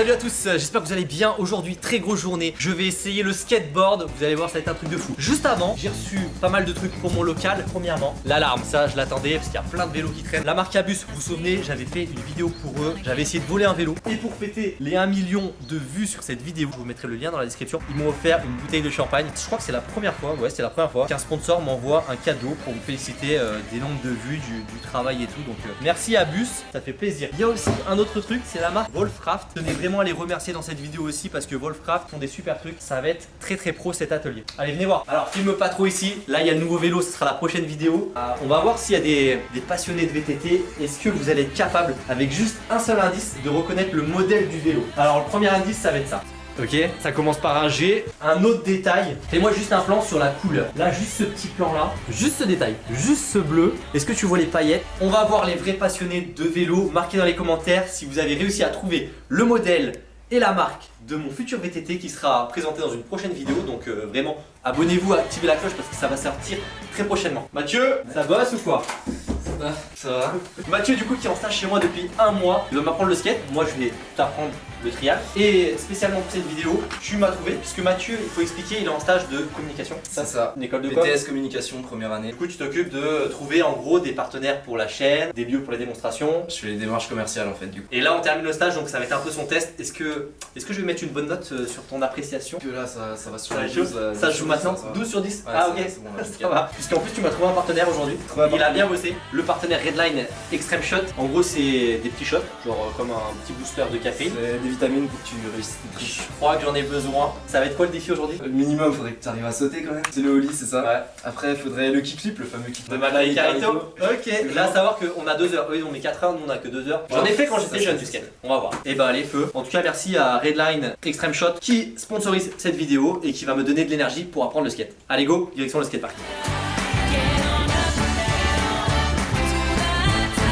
salut à tous, j'espère que vous allez bien. Aujourd'hui, très grosse journée. Je vais essayer le skateboard, vous allez voir ça va être un truc de fou. Juste avant, j'ai reçu pas mal de trucs pour mon local Premièrement, l'alarme, ça je l'attendais parce qu'il y a plein de vélos qui traînent. La marque Abus, vous vous souvenez, j'avais fait une vidéo pour eux. J'avais essayé de voler un vélo. Et pour fêter les 1 million de vues sur cette vidéo Je vous mettrai le lien dans la description. Ils m'ont offert une bouteille de champagne. Je crois que c'est la première fois, ouais c'est la première fois Qu'un sponsor m'envoie un cadeau pour vous féliciter euh, des nombres de vues, du, travail et tout. Donc euh, merci Abus, ça fait plaisir. Il y a aussi un autre truc, c'est la marque Wolfcraft. Tenez vraiment à les remercier dans cette vidéo aussi parce que Wolfcraft font des super trucs. Ça va être très très pro cet atelier. Allez, venez voir. Alors, filme pas trop ici. Là, il y a le nouveau vélo. Ce sera la prochaine vidéo. Euh, on va voir s'il y a des, des passionnés de VTT. Est-ce que vous allez être capable, avec juste un seul indice, de reconnaître le modèle du vélo? Alors, le premier indice, ça va être ça. Ok, ça commence par un G. Un autre détail, fais-moi juste un plan sur la couleur. Là, juste ce petit plan là, juste ce détail, juste ce bleu. Est-ce que tu vois les paillettes? On va voir les vrais passionnés de vélo. Marquez dans les commentaires si vous avez réussi à trouver le modèle et la marque de mon futur VTT qui sera présenté dans une prochaine vidéo. Donc euh, vraiment, abonnez-vous, activez la cloche parce que ça va sortir très prochainement. Mathieu, ça bosse ou quoi? Ça va. Ça va. Mathieu du coup qui est en stage chez moi depuis un mois, il va m'apprendre le skate. Moi je vais t'apprendre le trial. Et spécialement pour cette vidéo, tu m'as trouvé puisque Mathieu, il faut expliquer, il est en stage de communication. C'est ça. Une école de quoi BTS communication première année. Du coup, tu t'occupes de trouver en gros des partenaires pour la chaîne, des lieux pour les démonstrations. Je fais les démarches commerciales en fait du coup. Et là, on termine le stage, donc ça va être un peu son test. Est-ce que, est que je vais mettre une bonne note euh, sur ton appréciation? Que là ça, ça va sur Ça les joue, 12, là, ça joue maintenant ça va. 12 sur 10 Ouais, Ah ok, bon, là, ça va. Puisqu'en plus tu m'as trouvé un partenaire aujourd'hui. Il a bien bossé. Le partenaire Redline Extreme Shot. En gros c'est des petits shots, genre euh, comme un petit booster de café. C'est des vitamines pour que tu réussisses Je crois que j'en ai besoin. Ça va être quoi le défi aujourd'hui? Le minimum, faudrait que tu arrives à sauter quand même. C'est le holly, c'est ça? Ouais. Après, faudrait le kickflip, le fameux kickflip. De Malay Carito Ok, là à savoir qu'on a 2 heures. Eux ils ont mis 4 heures, nous on a que 2 heures. J'en ai fait quand j'étais jeune du skate. On va voir. Et bah allez, feu. En tout cas, merci à Redline Extreme Shot qui sponsorise cette vidéo et qui va me donner de l'énergie pour apprendre le skate. Allez, go, direction le skatepark.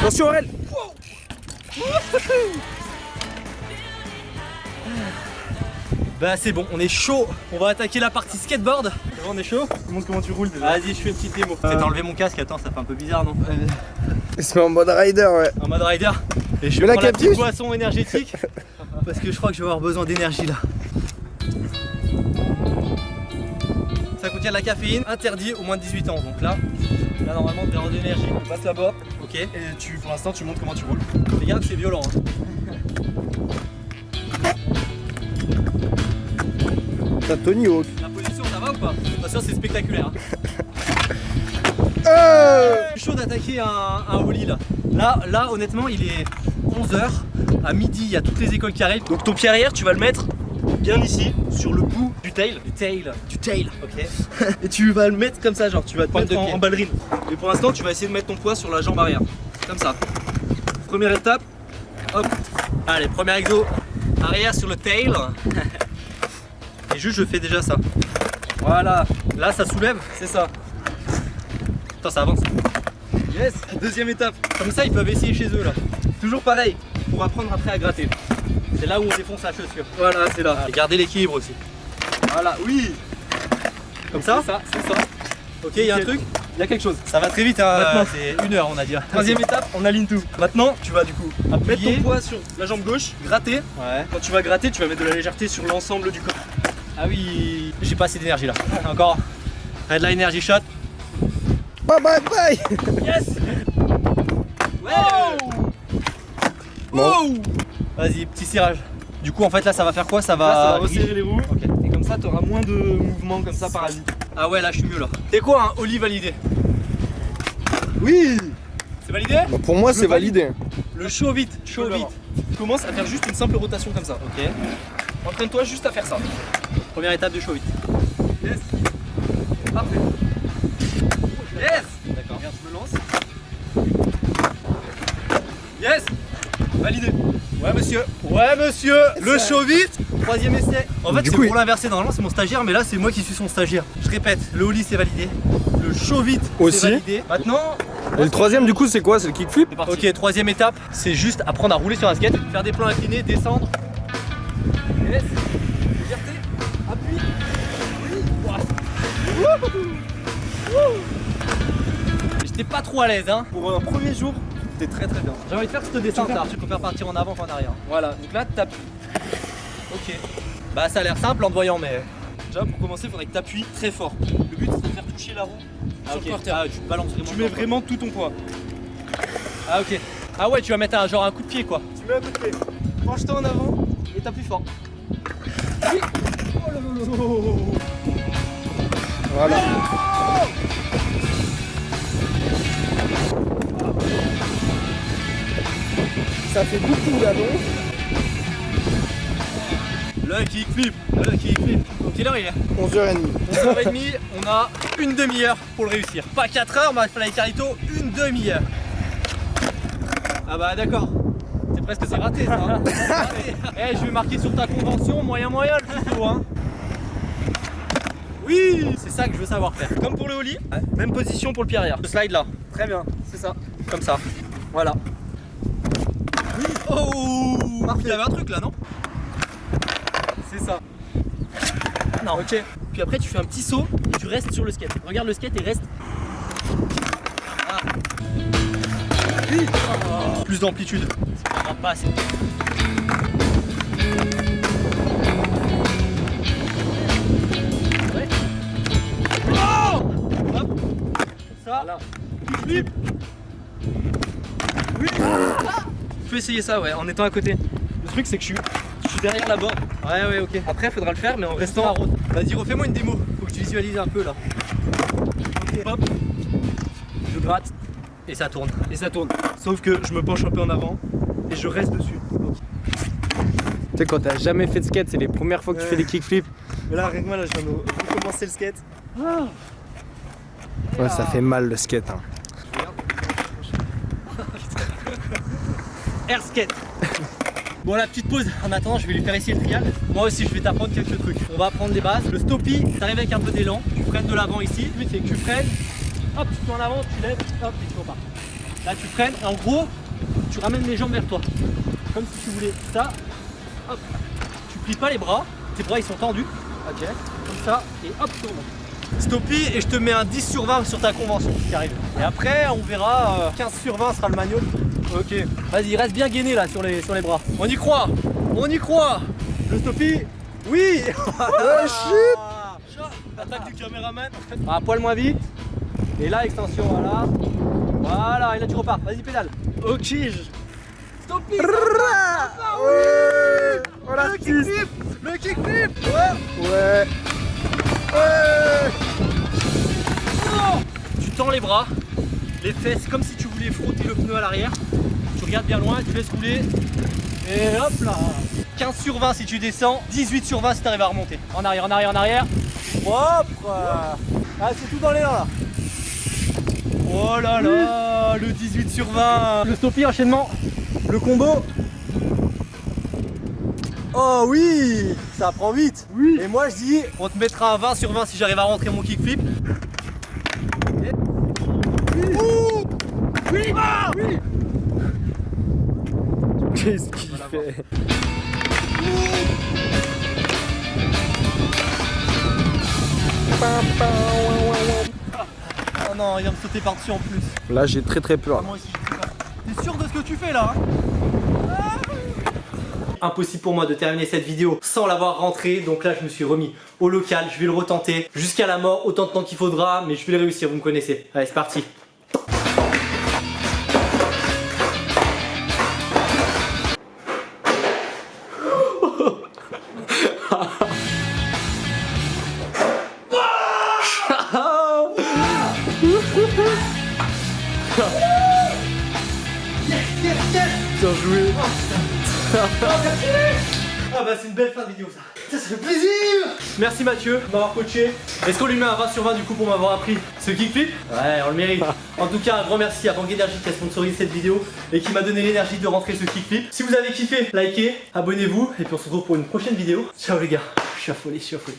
Attention Aurel Bah c'est bon, on est chaud. On va attaquer la partie skateboard. on est chaud Montre comment tu roules déjà. Vas-y, je fais une petite démo. Peut-être enlever mon casque, attends, ça fait un peu bizarre, non Il se met en mode rider, ouais. En mode rider. Et je vais la prendre la petite boisson énergétique parce que je crois que je vais avoir besoin d'énergie là. Ça contient de la caféine, interdit au moins de 18 ans. Donc là, là normalement, t'es en d'énergie. Passe là-bas Ok. et tu, pour l'instant tu montres comment tu roules. Regarde, c'est violent. hein. T'as Tony Hawk. La position, ça va ou pas? Attention, c'est spectaculaire. hein. Euh chaud d'attaquer un, un holly là. Là, là, honnêtement, il est 11h. À midi, il y a toutes les écoles qui arrivent. Donc ton pied arrière, tu vas le mettre bien ici, sur le bout du tail. Du tail. Du tail. Ok. Et tu vas le mettre comme ça, genre tu vas te mettre en, en ballerine. Et pour l'instant tu vas essayer de mettre ton poids sur la jambe arrière. Comme ça. Première étape, hop. Allez, premier exo. Arrière sur le tail. Et juste, je fais déjà ça. Voilà, Là, ça soulève. c'est ça. Attends, ça avance. Yes Deuxième étape. Comme ça, ils peuvent essayer chez eux là. Toujours pareil, pour apprendre après à gratter. C'est là où on défonce la chaussure. Voilà, c'est là. Et garder l'équilibre aussi. Voilà, oui Comme ça C'est ça, c'est ça. Ok, il y a un truc. Il y a quelque chose. Ça va très vite, hein. Maintenant. C'est une heure, on a dit. Troisième étape, on aligne tout. Maintenant, tu vas du coup mettre Appuyer. ton poids sur la jambe gauche, gratter. Ouais. Quand tu vas gratter, tu vas mettre de la légèreté sur l'ensemble du corps. Ah oui, j'ai pas assez d'énergie là. Encore. Red Line Energy Shot. Bye bye bye Yes Wow Vas-y, petit cirage. Du coup, en fait, là, ça va faire quoi? Ça va. Là, ça va resserrer les roues. Ok. Et comme ça, tu auras moins de mouvements comme ça parasites. Ah ouais, là, je suis mieux là. C'est quoi un Oli validé Oui C'est validé? Bah, pour moi, c'est validé. Le chaud vite, Chaud vite. Commence à faire juste une simple rotation comme ça. Ok. Entraîne-toi juste à faire ça. Première étape du chaud vite. Yes Parfait. Yes D'accord. Regarde, je me lance. Yes Validé. Ouais, monsieur. Ouais, monsieur, le chaud vite. Troisième essai. En fait, c'est pour l'inverser. Normalement, c'est mon stagiaire, mais là, c'est moi qui suis son stagiaire. Je répète, le Oli, c'est validé. Le chaud vite, Aussi. c'est validé. Maintenant, Et le troisième, du coup, c'est quoi? C'est le kickflip? Ok, troisième étape, c'est juste apprendre à rouler sur un skate, faire des plans inclinés, descendre. Yes. Légèreté. Appuie. J'étais pas trop à l'aise, hein. Pour un premier jour, t'es très très bien. J'ai envie de faire cette descente là. Je préfère partir en avant qu'en arrière. Voilà, donc là, t'appuies. Ok. Bah ça a l'air simple en te voyant mais... Déjà pour commencer, il faudrait que tu appuies très fort. Le but c'est de faire toucher la roue Ah, sur le porteur. Ah, tu balances vraiment. Tu mets vraiment tout ton poids. Ah ok. Ah ouais tu vas mettre un, genre un coup de pied quoi. Tu mets un coup de pied. Penche-toi en avant et t'appuies fort. Oui. Oh là là là là. Voilà. Ça fait beaucoup d'allons. Le kickflip, le kickflip. Quelle heure il est 11h30. 11h30, on a une demi-heure pour le réussir. Pas 4 heures, avec Carito, une demi-heure. Ah bah d'accord. C'est presque c'est raté ça. hein. Raté. Eh, je vais marquer sur ta convention moyen moyen le tuto hein. Oui, c'est ça que je veux savoir faire. Comme pour le holly, même position pour le pied arrière. Le slide là, Très bien, c'est ça. comme ça. Voilà. Oh Il y avait un truc là, non? C'est ça. Non. Ok. Puis après tu fais un petit saut et tu restes sur le skate. Regarde le skate et reste. Plus d'amplitude. Ça va pas assez. Ouais. Oh Hop. Ça. Voilà. Flip. Peux essayer ça ouais, en étant à côté. Le truc c'est que je suis, je suis derrière la borne. Ouais, ouais, ok. Après faudra le faire mais en Restant à route. Vas-y, refais-moi une démo. Faut que tu visualises un peu là. Hop. Je gratte Et ça tourne. et ça tourne. Sauf que je me penche un peu en avant et je reste dessus. Tu sais, quand t'as jamais fait de skate, c'est les premières fois que tu fais des kickflips. Mais là, rien que moi, là, je viens de recommencer le skate. Ouais, ça fait mal le skate. Hein. Air skate. Bon la petite pause, en attendant je vais lui faire essayer le trial. Moi aussi je vais t'apprendre quelques trucs. On va apprendre les bases. Le stoppie, t'arrives avec un peu d'élan, tu freines de l'avant ici, le but c'est que tu freines, hop tu te en avant, tu lèves, hop et tu repars. Là tu freines et en gros tu ramènes les jambes vers toi. Comme si tu voulais ça, hop, tu plies pas les bras, tes bras ils sont tendus, ok, comme ça, et hop tu remontes. Stoppie et je te mets un 10 sur 20 sur ta convention qui arrive. Et après on verra, euh, 15 sur 20 sera le manual. Ok, vas-y, reste bien gainé là sur les, sur les bras. On y croit, on y croit. Le stoppie, oui. Oh shit Attaque du caméraman. Un poil moins vite. Et là, extension, voilà. Voilà, et là tu repars. Vas-y, pédale. Ok, Stoppie. Ouais Oh la Le kickflip, le kickflip. Ouais Ouais Oh tu tends les bras, les fesses comme si tu frotter le pneu à l'arrière. Tu regardes bien loin, tu laisses rouler. Et hop là 15 sur 20 si tu descends, 18 sur 20 si tu arrives à remonter. En arrière, en arrière, en arrière. Propre Ah, c'est tout dans les là. Oh là là, le 18 sur 20. Le stoppie, enchaînement. Le combo. Oh oui, ça prend vite. Oui. Et moi je dis, on te mettra un 20 sur 20 si j'arrive à rentrer mon kickflip. Oui Ah Oui Qu'est-ce qu'il fait. Oh non, il vient me sauter par-dessus en plus. Là, j'ai très très peur. Moi aussi. T'es sûr de ce que tu fais là hein Impossible pour moi de terminer cette vidéo sans l'avoir rentré, donc là je me suis remis au local, je vais le retenter jusqu'à la mort, autant de temps qu'il faudra, mais je vais le réussir, vous me connaissez. Allez, c'est parti. Bah c'est une belle fin de vidéo ça. Ça, ça fait plaisir Merci Mathieu de m'avoir coaché. Est-ce qu'on lui met un 20 sur 20 du coup pour m'avoir appris ce kickflip Ouais, on le mérite. En tout cas, un grand merci à Bang Energy qui a sponsorisé cette vidéo et qui m'a donné l'énergie de rentrer ce kickflip. Si vous avez kiffé, likez, abonnez-vous et puis on se retrouve pour une prochaine vidéo. Ciao les gars, je suis affolé, je suis affolé.